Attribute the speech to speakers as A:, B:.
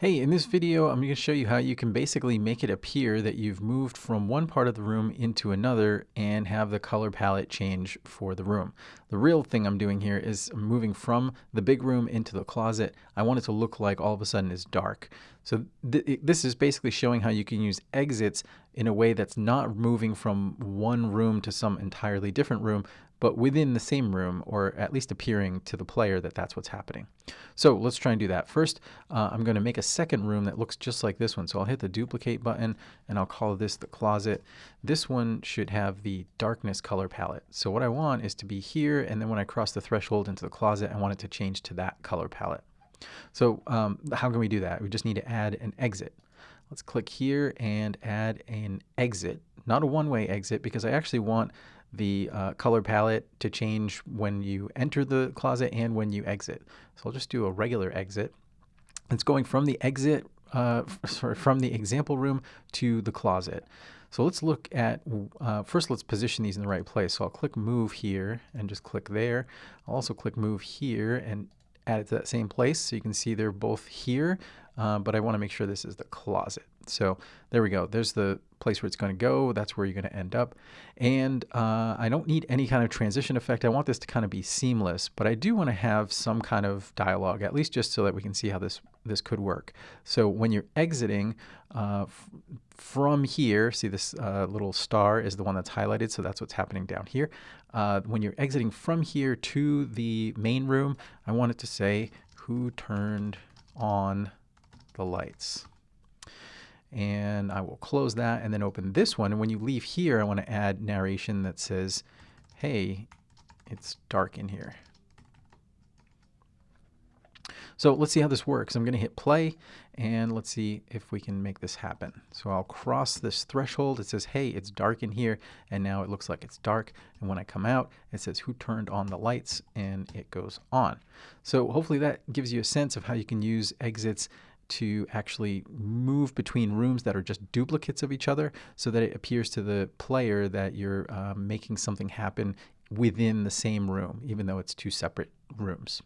A: Hey, in this video, I'm going to show you how you can basically make it appear that you've moved from one part of the room into another and have the color palette change for the room. The real thing I'm doing here is moving from the big room into the closet. I want it to look like all of a sudden it's dark. So th this is basically showing how you can use exits in a way that's not moving from one room to some entirely different room, but within the same room, or at least appearing to the player that that's what's happening. So let's try and do that. First, uh, I'm going to make a second room that looks just like this one. So I'll hit the duplicate button and I'll call this the closet. This one should have the darkness color palette. So what I want is to be here, and then when I cross the threshold into the closet, I want it to change to that color palette. So um, how can we do that? We just need to add an exit. Let's click here and add an exit, not a one-way exit because I actually want the uh, color palette to change when you enter the closet and when you exit. So I'll just do a regular exit. It's going from the exit, uh, sorry, from the example room to the closet. So let's look at, uh, first let's position these in the right place. So I'll click move here and just click there. I'll also click move here and add it to that same place. So you can see they're both here, uh, but I want to make sure this is the closet. So there we go. There's the place where it's going to go. That's where you're going to end up. And uh, I don't need any kind of transition effect. I want this to kind of be seamless, but I do want to have some kind of dialogue, at least just so that we can see how this, this could work. So when you're exiting uh, from here, see this uh, little star is the one that's highlighted, so that's what's happening down here. Uh, when you're exiting from here to the main room, I want it to say, who turned on the lights? and I will close that and then open this one. And when you leave here, I want to add narration that says, hey, it's dark in here. So let's see how this works. I'm going to hit play and let's see if we can make this happen. So I'll cross this threshold. It says, hey, it's dark in here. And now it looks like it's dark. And when I come out, it says who turned on the lights and it goes on. So hopefully that gives you a sense of how you can use exits to actually move between rooms that are just duplicates of each other so that it appears to the player that you're uh, making something happen within the same room, even though it's two separate rooms.